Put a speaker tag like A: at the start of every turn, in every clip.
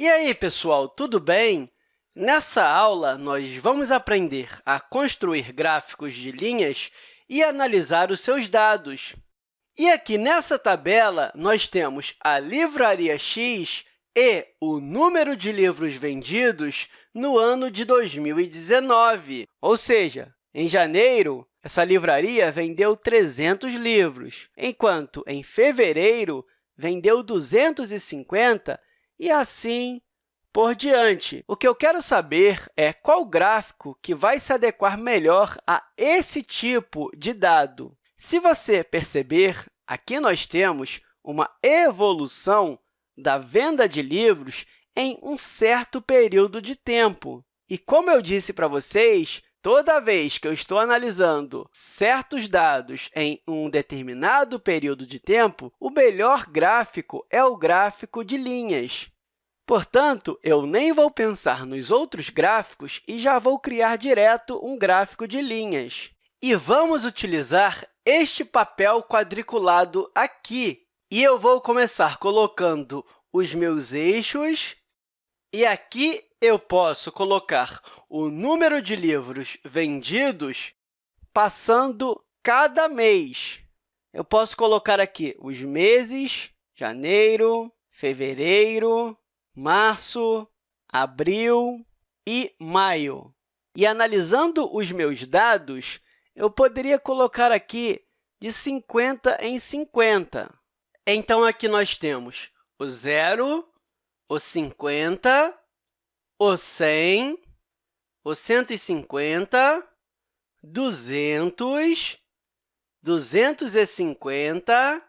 A: E aí, pessoal, tudo bem? Nessa aula, nós vamos aprender a construir gráficos de linhas e analisar os seus dados. E aqui nessa tabela, nós temos a Livraria X e o número de livros vendidos no ano de 2019. Ou seja, em janeiro, essa livraria vendeu 300 livros, enquanto em fevereiro vendeu 250 e assim por diante. O que eu quero saber é qual gráfico que vai se adequar melhor a esse tipo de dado. Se você perceber, aqui nós temos uma evolução da venda de livros em um certo período de tempo. E, como eu disse para vocês, toda vez que eu estou analisando certos dados em um determinado período de tempo, o melhor gráfico é o gráfico de linhas. Portanto, eu nem vou pensar nos outros gráficos e já vou criar direto um gráfico de linhas. E vamos utilizar este papel quadriculado aqui. E eu vou começar colocando os meus eixos, e aqui eu posso colocar o número de livros vendidos passando cada mês. Eu posso colocar aqui os meses, janeiro, fevereiro, março, abril e maio. E, analisando os meus dados, eu poderia colocar aqui de 50 em 50. Então, aqui nós temos o zero, o 50, o 100, o 150, 200, 250,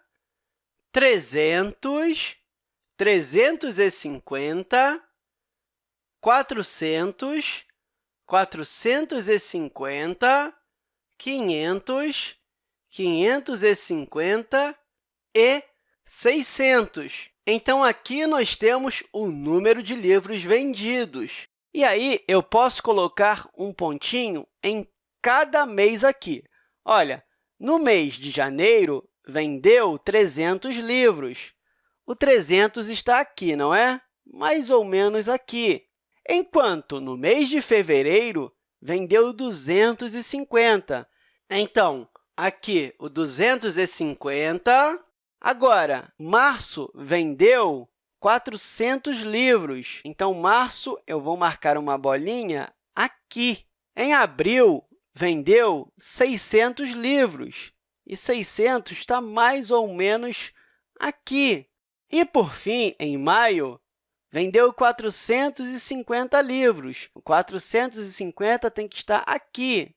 A: 300, 350, 400, 450, 500, 550 e 600. Então, aqui nós temos o número de livros vendidos. E aí, eu posso colocar um pontinho em cada mês aqui. Olha, no mês de janeiro, vendeu 300 livros. O 300 está aqui, não é? Mais ou menos aqui. Enquanto no mês de fevereiro, vendeu 250. Então, aqui o 250. Agora, março vendeu 400 livros. Então, março, eu vou marcar uma bolinha aqui. Em abril, vendeu 600 livros. E 600 está mais ou menos aqui. E, por fim, em maio, vendeu 450 livros. O 450 tem que estar aqui.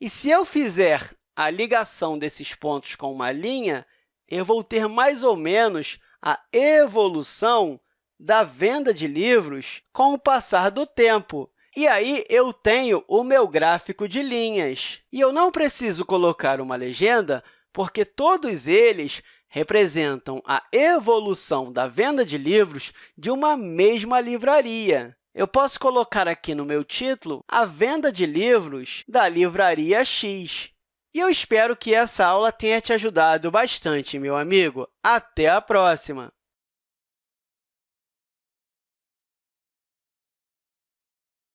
A: E se eu fizer a ligação desses pontos com uma linha, eu vou ter mais ou menos a evolução da venda de livros com o passar do tempo. E aí, eu tenho o meu gráfico de linhas. E eu não preciso colocar uma legenda, porque todos eles representam a evolução da venda de livros de uma mesma livraria. Eu posso colocar aqui no meu título a venda de livros da livraria X. E eu espero que essa aula tenha te ajudado bastante, meu amigo. Até a próxima!